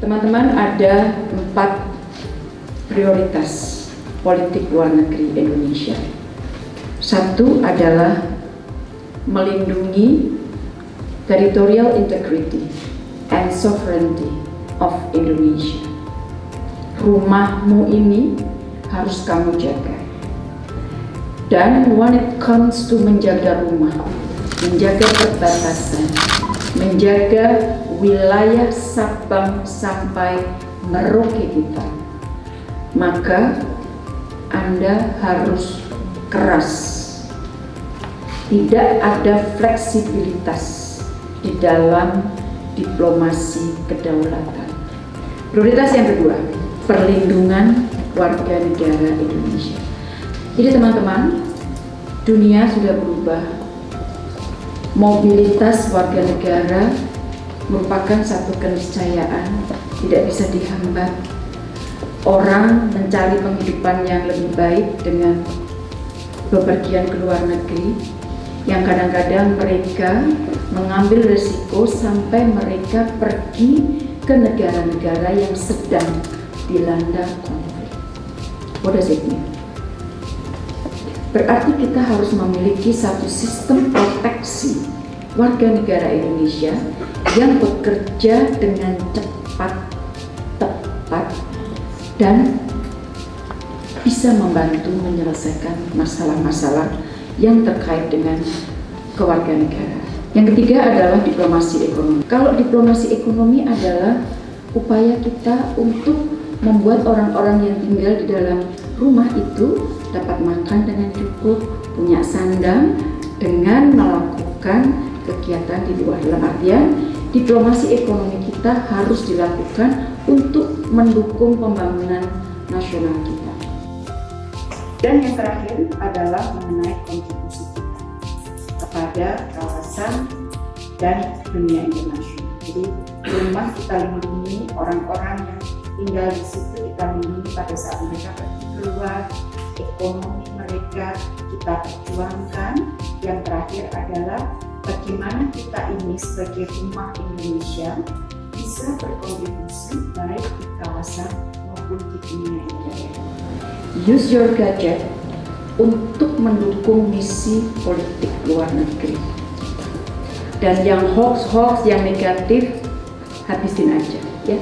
Teman-teman ada empat prioritas politik luar negeri Indonesia. Satu adalah melindungi territorial integrity and sovereignty of Indonesia. Rumahmu ini harus kamu jaga. Dan when it comes to menjaga rumah, menjaga perbatasan, menjaga wilayah Sabang sampai Merauke kita, maka Anda harus keras. Tidak ada fleksibilitas di dalam diplomasi kedaulatan. Prioritas yang kedua, perlindungan warga negara Indonesia. Jadi teman-teman, dunia sudah berubah. Mobilitas warga negara merupakan satu keniscayaan, tidak bisa dihambat. Orang mencari penghidupan yang lebih baik dengan bepergian ke luar negeri, yang kadang-kadang mereka mengambil resiko sampai mereka pergi ke negara-negara yang sedang dilanda konflik. What does? Berarti kita harus memiliki satu sistem proteksi warga negara Indonesia yang bekerja dengan cepat, tepat, dan bisa membantu menyelesaikan masalah-masalah yang terkait dengan kewarganegaraan. Yang ketiga adalah diplomasi ekonomi. Kalau diplomasi ekonomi adalah upaya kita untuk membuat orang-orang yang tinggal di dalam rumah itu dapat makan dengan cukup, punya sandang dengan melakukan kegiatan di luar. Dalam artian, diplomasi ekonomi kita harus dilakukan untuk mendukung pembangunan nasional kita. Dan yang terakhir adalah mengenai kontribusi kita kepada kawasan dan dunia internasional. Jadi rumah kita lindungi orang-orang yang tinggal di situ kita lindungi pada saat mereka pergi keluar ekonomi mereka kita perjuangkan. Yang terakhir adalah bagaimana kita ini sebagai rumah Indonesia bisa berkontribusi baik di kawasan maupun di dunia internasional. Use your gadget untuk mendukung misi politik luar negeri. Dan yang hoax-hoax, yang negatif, habisin aja. ya.